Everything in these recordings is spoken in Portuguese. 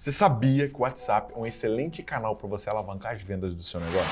Você sabia que o WhatsApp é um excelente canal para você alavancar as vendas do seu negócio?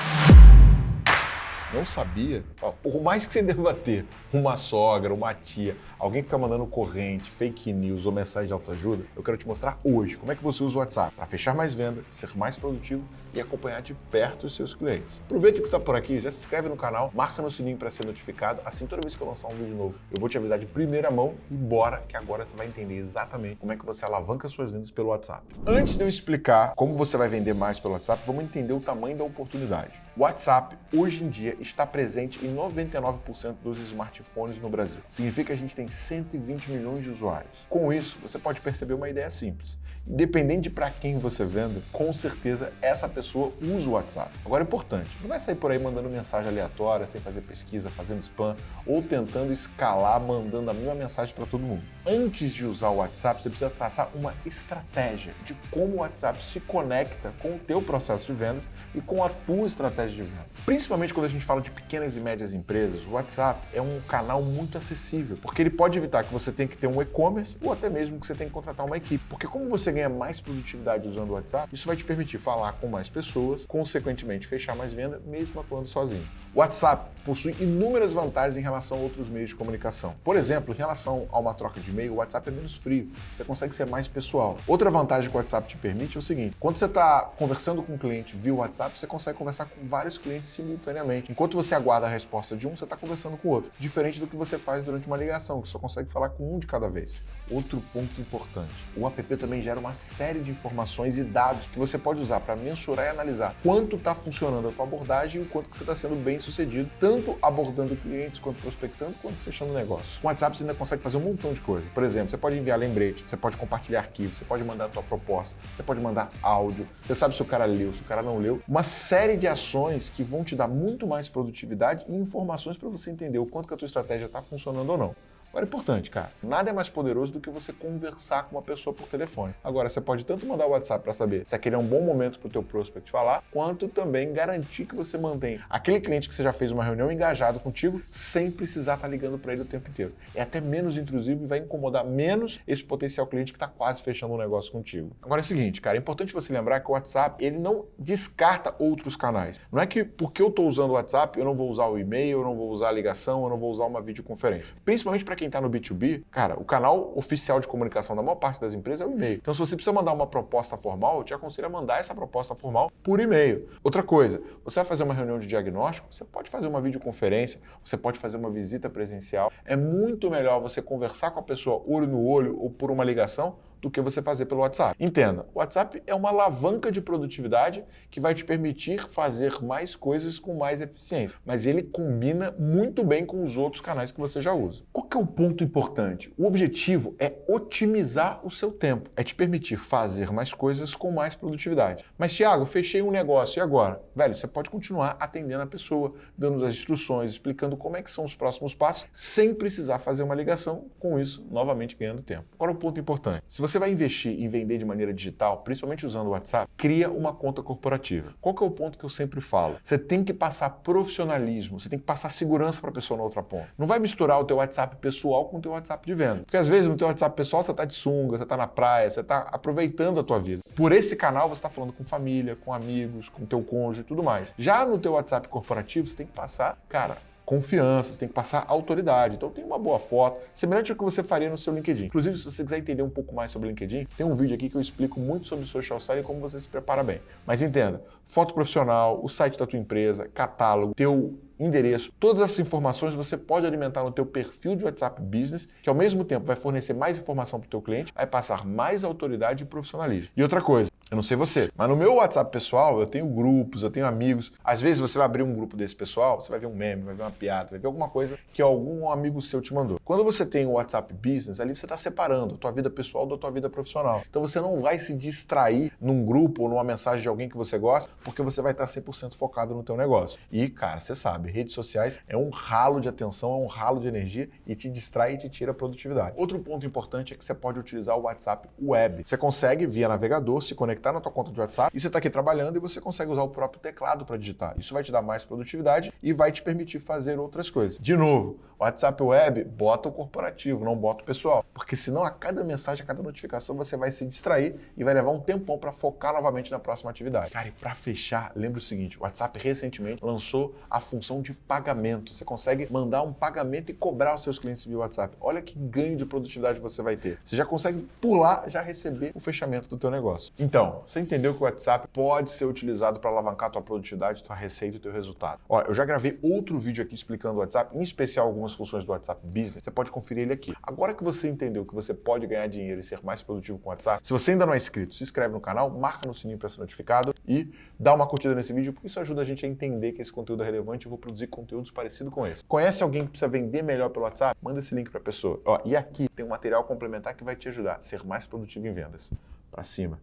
Não sabia? Por mais que você deva ter uma sogra, uma tia, alguém que fica mandando corrente, fake news ou mensagem de autoajuda, eu quero te mostrar hoje como é que você usa o WhatsApp para fechar mais vendas, ser mais produtivo e acompanhar de perto os seus clientes. Aproveita que está por aqui, já se inscreve no canal, marca no sininho para ser notificado, assim toda vez que eu lançar um vídeo novo, eu vou te avisar de primeira mão e bora que agora você vai entender exatamente como é que você alavanca suas vendas pelo WhatsApp. Antes de eu explicar como você vai vender mais pelo WhatsApp, vamos entender o tamanho da oportunidade. O WhatsApp, hoje em dia, está presente em 99% dos smartphones no Brasil. Significa que a gente tem 120 milhões de usuários. Com isso, você pode perceber uma ideia simples. Independente de para quem você venda, com certeza essa pessoa usa o WhatsApp. Agora é importante, não vai sair por aí mandando mensagem aleatória, sem fazer pesquisa, fazendo spam ou tentando escalar mandando a mesma mensagem para todo mundo. Antes de usar o WhatsApp, você precisa traçar uma estratégia de como o WhatsApp se conecta com o teu processo de vendas e com a tua estratégia de venda. Principalmente quando a gente fala de pequenas e médias empresas, o WhatsApp é um canal muito acessível, porque ele pode evitar que você tenha que ter um e-commerce ou até mesmo que você tenha que contratar uma equipe. Porque como você ganha mais produtividade usando o WhatsApp, isso vai te permitir falar com mais pessoas, consequentemente fechar mais venda, mesmo atuando sozinho. O WhatsApp possui inúmeras vantagens em relação a outros meios de comunicação. Por exemplo, em relação a uma troca de e-mail, o WhatsApp é menos frio, você consegue ser mais pessoal. Outra vantagem que o WhatsApp te permite é o seguinte, quando você está conversando com um cliente via WhatsApp, você consegue conversar com vários clientes simultaneamente. Enquanto você aguarda a resposta de um, você está conversando com o outro. Diferente do que você faz durante uma ligação, só consegue falar com um de cada vez. Outro ponto importante, o app também gera uma série de informações e dados que você pode usar para mensurar e analisar quanto está funcionando a tua abordagem e o quanto que você está sendo bem sucedido, tanto abordando clientes, quanto prospectando, quanto fechando negócio. Com o WhatsApp você ainda consegue fazer um montão de coisa. Por exemplo, você pode enviar lembrete, você pode compartilhar arquivos, você pode mandar a tua proposta, você pode mandar áudio, você sabe se o cara leu, se o cara não leu. Uma série de ações que vão te dar muito mais produtividade e informações para você entender o quanto que a tua estratégia está funcionando ou não. Agora é importante, cara, nada é mais poderoso do que você conversar com uma pessoa por telefone. Agora, você pode tanto mandar o WhatsApp para saber se aquele é um bom momento para o teu prospect falar, quanto também garantir que você mantém aquele cliente que você já fez uma reunião engajado contigo, sem precisar estar tá ligando para ele o tempo inteiro. É até menos intrusivo e vai incomodar menos esse potencial cliente que está quase fechando um negócio contigo. Agora é o seguinte, cara, é importante você lembrar que o WhatsApp, ele não descarta outros canais. Não é que porque eu estou usando o WhatsApp, eu não vou usar o e-mail, eu não vou usar a ligação, eu não vou usar uma videoconferência. Principalmente para quem está no B2B, cara, o canal oficial de comunicação da maior parte das empresas é o e-mail. Então, se você precisa mandar uma proposta formal, eu te aconselho a mandar essa proposta formal por e-mail. Outra coisa, você vai fazer uma reunião de diagnóstico, você pode fazer uma videoconferência, você pode fazer uma visita presencial. É muito melhor você conversar com a pessoa olho no olho ou por uma ligação do que você fazer pelo WhatsApp. Entenda, o WhatsApp é uma alavanca de produtividade que vai te permitir fazer mais coisas com mais eficiência, mas ele combina muito bem com os outros canais que você já usa. Qual que é o ponto importante? O objetivo é otimizar o seu tempo, é te permitir fazer mais coisas com mais produtividade. Mas, Thiago, fechei um negócio e agora? Velho, você pode continuar atendendo a pessoa, dando as instruções, explicando como é que são os próximos passos, sem precisar fazer uma ligação, com isso, novamente ganhando tempo. Agora, o um ponto importante. Se você vai investir em vender de maneira digital, principalmente usando o WhatsApp, cria uma conta corporativa. Qual que é o ponto que eu sempre falo? Você tem que passar profissionalismo, você tem que passar segurança para a pessoa na outra ponta. Não vai misturar o teu WhatsApp pessoal com o teu WhatsApp de vendas. Porque às vezes no teu WhatsApp pessoal você está de sunga, você está na praia, você está aproveitando a tua vida. Por esse canal você está falando com família, com amigos, com teu cônjuge e tudo mais. Já no teu WhatsApp corporativo você tem que passar, cara, confiança, você tem que passar autoridade. Então tem uma boa foto, semelhante ao que você faria no seu LinkedIn. Inclusive, se você quiser entender um pouco mais sobre LinkedIn, tem um vídeo aqui que eu explico muito sobre social selling e como você se prepara bem. Mas entenda, foto profissional, o site da tua empresa, catálogo, teu endereço, todas essas informações você pode alimentar no teu perfil de WhatsApp Business, que ao mesmo tempo vai fornecer mais informação para o teu cliente, vai passar mais autoridade e profissionalismo. E outra coisa, eu não sei você, mas no meu WhatsApp pessoal eu tenho grupos, eu tenho amigos. Às vezes você vai abrir um grupo desse pessoal, você vai ver um meme, vai ver uma piada, vai ver alguma coisa que algum amigo seu te mandou. Quando você tem o WhatsApp Business, ali você está separando a tua vida pessoal da tua vida profissional. Então você não vai se distrair num grupo ou numa mensagem de alguém que você gosta, porque você vai estar 100% focado no teu negócio. E, cara, você sabe, redes sociais é um ralo de atenção, é um ralo de energia e te distrai e te tira a produtividade. Outro ponto importante é que você pode utilizar o WhatsApp Web. Você consegue, via navegador, se conectar conectar na tua conta de WhatsApp e você está aqui trabalhando e você consegue usar o próprio teclado para digitar. Isso vai te dar mais produtividade e vai te permitir fazer outras coisas. De novo, WhatsApp Web, bota o corporativo, não bota o pessoal. Porque senão a cada mensagem, a cada notificação, você vai se distrair e vai levar um tempão para focar novamente na próxima atividade. Cara, e para fechar, lembra o seguinte, o WhatsApp recentemente lançou a função de pagamento. Você consegue mandar um pagamento e cobrar os seus clientes via WhatsApp. Olha que ganho de produtividade você vai ter. Você já consegue pular, já receber o fechamento do teu negócio. Então, você entendeu que o WhatsApp pode ser utilizado para alavancar tua produtividade, tua receita e teu resultado. Olha, eu já gravei outro vídeo aqui explicando o WhatsApp, em especial algumas funções do WhatsApp Business. Você pode conferir ele aqui. Agora que você entendeu que você pode ganhar dinheiro e ser mais produtivo com o WhatsApp, se você ainda não é inscrito, se inscreve no canal, marca no sininho para ser notificado e dá uma curtida nesse vídeo, porque isso ajuda a gente a entender que esse conteúdo é relevante e eu vou produzir conteúdos parecidos com esse. Conhece alguém que precisa vender melhor pelo WhatsApp? Manda esse link para a pessoa. Ó, e aqui tem um material complementar que vai te ajudar a ser mais produtivo em vendas. Para cima.